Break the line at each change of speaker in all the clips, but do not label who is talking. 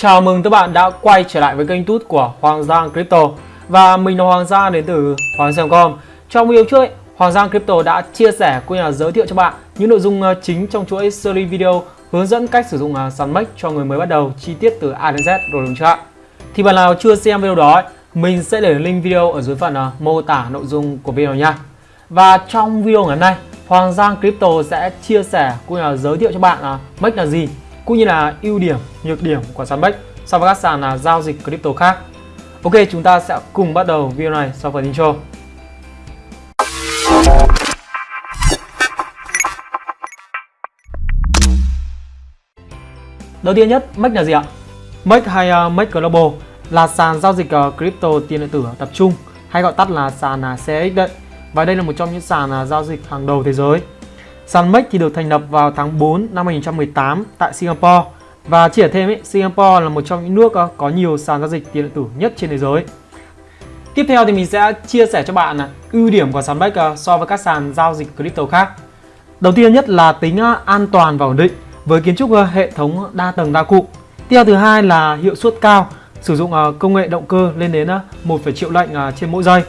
Chào mừng các bạn đã quay trở lại với kênh tút của Hoàng Giang Crypto. Và mình là Hoàng Giang đến từ Hoàng Giang.com Trong video trước, ấy, Hoàng Giang Crypto đã chia sẻ cũng như là giới thiệu cho bạn những nội dung ờ, chính trong chuỗi series video hướng dẫn cách sử dụng ờ, sàn MEX cho người mới bắt đầu chi tiết từ A đến Z. Rồi đúng chưa ạ? Thì bạn nào chưa xem video đó, ấy, mình sẽ để link video ở dưới phần ờ, mô tả nội dung của video nha. Và trong video ngày hôm nay, Hoàng Giang Crypto sẽ chia sẻ cũng như là giới thiệu cho bạn uh, MEX là gì cũng như là ưu điểm, nhược điểm của sàn Bex so với các sàn là giao dịch crypto khác. Ok, chúng ta sẽ cùng bắt đầu video này sau phần intro. Đầu tiên nhất, MEX là gì ạ? MEX hay uh, MEX Global là sàn giao dịch uh, crypto tiền điện tử tập trung hay gọi tắt là sàn uh, CX đấy. Và đây là một trong những sàn uh, giao dịch hàng đầu thế giới. Sàn thì được thành lập vào tháng 4 năm 2018 tại Singapore và chỉ thêm ấy, Singapore là một trong những nước ờ, có nhiều sàn giao dịch tiền điện tử nhất trên thế giới. Tiếp theo thì mình sẽ chia sẻ cho bạn à, ưu điểm của sàn Bex ờ, so với các sàn giao dịch crypto khác. Đầu tiên nhất là tính ờ, an toàn và ổn định với kiến trúc hệ thống đa tầng đa cụm. Tiếp theo thứ hai là hiệu suất cao, sử dụng công nghệ động cơ lên đến 1, triệu lệnh trên mỗi giây.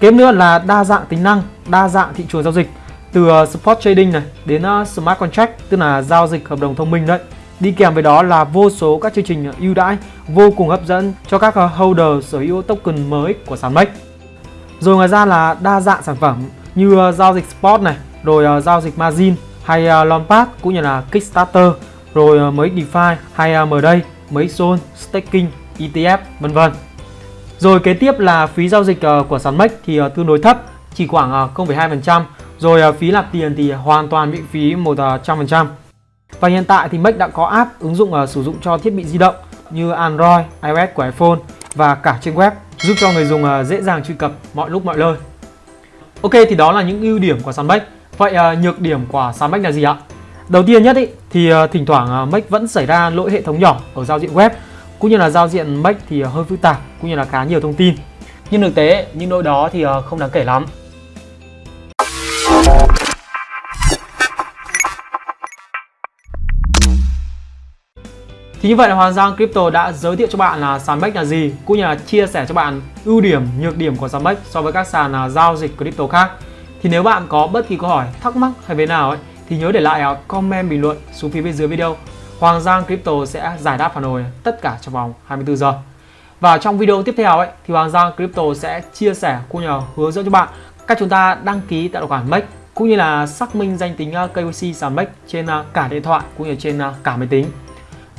Kế nữa là đa dạng tính năng, đa dạng thị trường giao dịch từ ờ, spot trading này đến ờ, smart contract tức là giao dịch hợp đồng thông minh đấy. Đi kèm với đó là vô số các chương trình ờ, ưu đãi vô cùng hấp dẫn cho các holder sở hữu token mới của sàn MEX. Rồi ngoài ra là đa dạng sản phẩm như giao dịch spot này, rồi giao dịch margin hay long Launchpad cũng như là Kickstarter, rồi mới mấy DeFi hay uh, MDay, mấy zone, staking, ETF vân vân. Rồi kế tiếp là phí giao dịch của sàn MEX thì tương đối thấp, chỉ khoảng 0,2%. Rồi à, phí nạp tiền thì hoàn toàn miễn phí 100%. À, và hiện tại thì Make đã có app ứng dụng à, sử dụng cho thiết bị di động như Android, iOS của iPhone và cả trên web giúp cho người dùng dễ dàng truy cập mọi lúc mọi nơi. Ok thì đó là những ưu điểm của sàn MEX. Vậy nhược điểm của sàn MEX là gì ạ? Đầu tiên nhất ý, thì thỉnh thoảng Make vẫn xảy ra lỗi hệ thống nhỏ ở giao diện web cũng như là giao diện Make thì hơi phức tạp cũng như là khá nhiều thông tin. Nhưng thực tế những lỗi đó thì không đáng kể lắm. Thì như vậy là Hoàng Giang Crypto đã giới thiệu cho bạn là sàn BEX là gì cũng như là chia sẻ cho bạn ưu điểm, nhược điểm của sàn BEX so với các sàn là giao dịch crypto khác. Thì nếu bạn có bất kỳ câu hỏi, thắc mắc hay về nào ấy thì nhớ để lại à, comment bình luận xuống phía bên dưới video. Hoàng Giang Crypto sẽ giải đáp phản hồi tất cả trong vòng 24 giờ. Và trong video tiếp theo ấy thì Hoàng Giang Crypto sẽ chia sẻ cũng như hướng dẫn cho bạn cách chúng ta đăng ký tài khoản MEX cũng như là xác minh danh tính à, KYC sàn MEX trên à, cả điện thoại cũng như trên cả máy tính.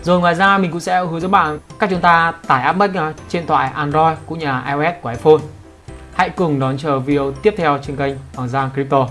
Rồi ngoài ra mình cũng sẽ hướng dẫn bạn cách chúng ta tải app MEX à, trên thoại Android cũng như là iOS của iPhone. Hãy cùng đón chờ video tiếp theo trên kênh Hoàng Giang Crypto.